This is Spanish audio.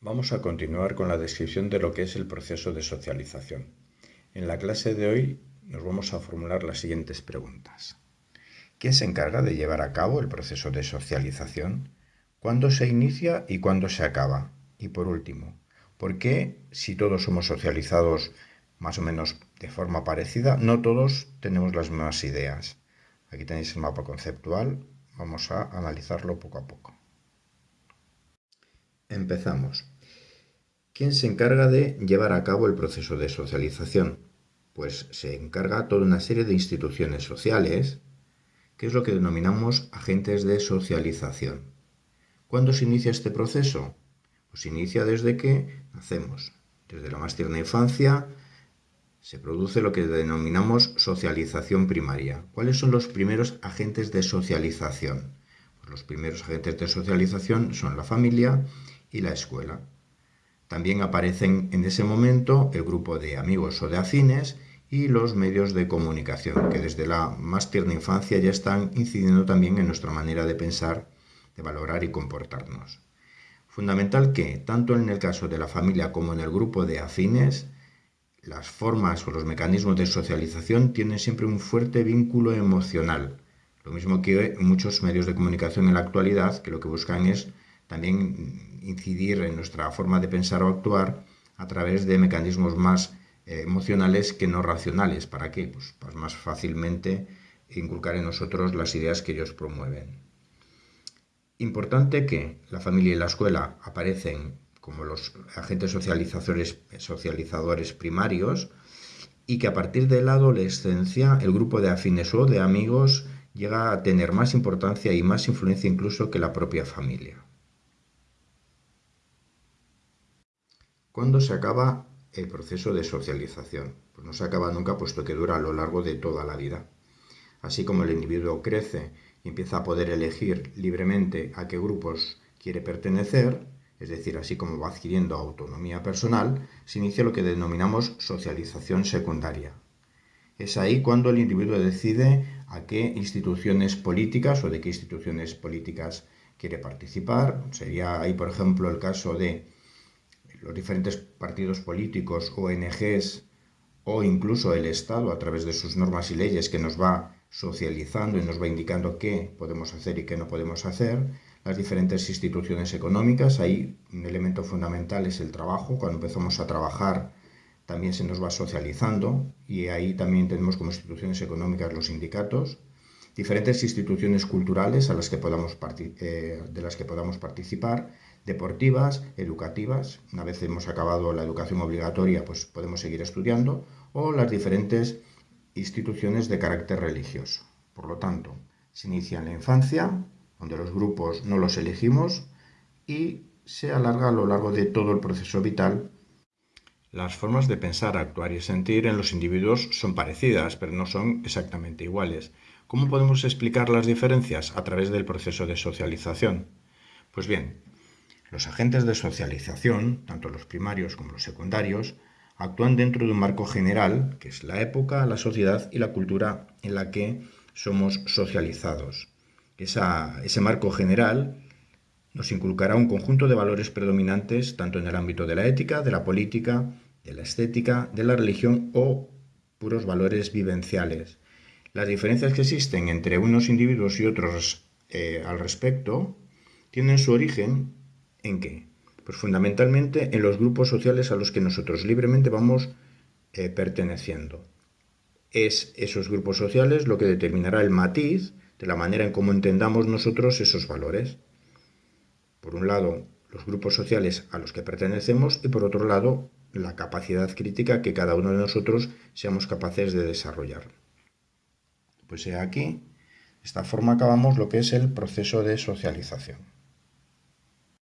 Vamos a continuar con la descripción de lo que es el proceso de socialización. En la clase de hoy nos vamos a formular las siguientes preguntas. ¿Quién se encarga de llevar a cabo el proceso de socialización? ¿Cuándo se inicia y cuándo se acaba? Y por último, ¿por qué si todos somos socializados más o menos de forma parecida, no todos tenemos las mismas ideas? Aquí tenéis el mapa conceptual, vamos a analizarlo poco a poco. Empezamos. ¿Quién se encarga de llevar a cabo el proceso de socialización? Pues se encarga toda una serie de instituciones sociales, que es lo que denominamos agentes de socialización. ¿Cuándo se inicia este proceso? Pues se inicia desde que nacemos. Desde la más tierna infancia se produce lo que denominamos socialización primaria. ¿Cuáles son los primeros agentes de socialización? Pues los primeros agentes de socialización son la familia y la escuela. También aparecen en ese momento el grupo de amigos o de afines y los medios de comunicación, que desde la más tierna infancia ya están incidiendo también en nuestra manera de pensar, de valorar y comportarnos. Fundamental que, tanto en el caso de la familia como en el grupo de afines, las formas o los mecanismos de socialización tienen siempre un fuerte vínculo emocional. Lo mismo que muchos medios de comunicación en la actualidad, que lo que buscan es también incidir en nuestra forma de pensar o actuar a través de mecanismos más eh, emocionales que no racionales. ¿Para qué? Pues, pues más fácilmente inculcar en nosotros las ideas que ellos promueven. Importante que la familia y la escuela aparecen como los agentes socializadores, socializadores primarios y que a partir de la adolescencia el grupo de afines o de amigos llega a tener más importancia y más influencia incluso que la propia familia. ¿Cuándo se acaba el proceso de socialización? Pues no se acaba nunca puesto que dura a lo largo de toda la vida. Así como el individuo crece y empieza a poder elegir libremente a qué grupos quiere pertenecer, es decir, así como va adquiriendo autonomía personal, se inicia lo que denominamos socialización secundaria. Es ahí cuando el individuo decide a qué instituciones políticas o de qué instituciones políticas quiere participar. Sería ahí, por ejemplo, el caso de los diferentes partidos políticos, ONGs o incluso el Estado a través de sus normas y leyes que nos va socializando y nos va indicando qué podemos hacer y qué no podemos hacer, las diferentes instituciones económicas, ahí un elemento fundamental es el trabajo, cuando empezamos a trabajar también se nos va socializando y ahí también tenemos como instituciones económicas los sindicatos, diferentes instituciones culturales a las que podamos eh, de las que podamos participar, deportivas, educativas, una vez hemos acabado la educación obligatoria, pues podemos seguir estudiando, o las diferentes instituciones de carácter religioso. Por lo tanto, se inicia en la infancia, donde los grupos no los elegimos, y se alarga a lo largo de todo el proceso vital. Las formas de pensar, actuar y sentir en los individuos son parecidas, pero no son exactamente iguales. ¿Cómo podemos explicar las diferencias? A través del proceso de socialización. Pues bien, los agentes de socialización, tanto los primarios como los secundarios, actúan dentro de un marco general, que es la época, la sociedad y la cultura en la que somos socializados. ese marco general nos inculcará un conjunto de valores predominantes tanto en el ámbito de la ética, de la política, de la estética, de la religión o puros valores vivenciales. Las diferencias que existen entre unos individuos y otros eh, al respecto tienen su origen ¿En qué? Pues fundamentalmente en los grupos sociales a los que nosotros libremente vamos eh, perteneciendo. Es esos grupos sociales lo que determinará el matiz de la manera en cómo entendamos nosotros esos valores. Por un lado, los grupos sociales a los que pertenecemos y por otro lado, la capacidad crítica que cada uno de nosotros seamos capaces de desarrollar. Pues aquí, de esta forma acabamos lo que es el proceso de socialización.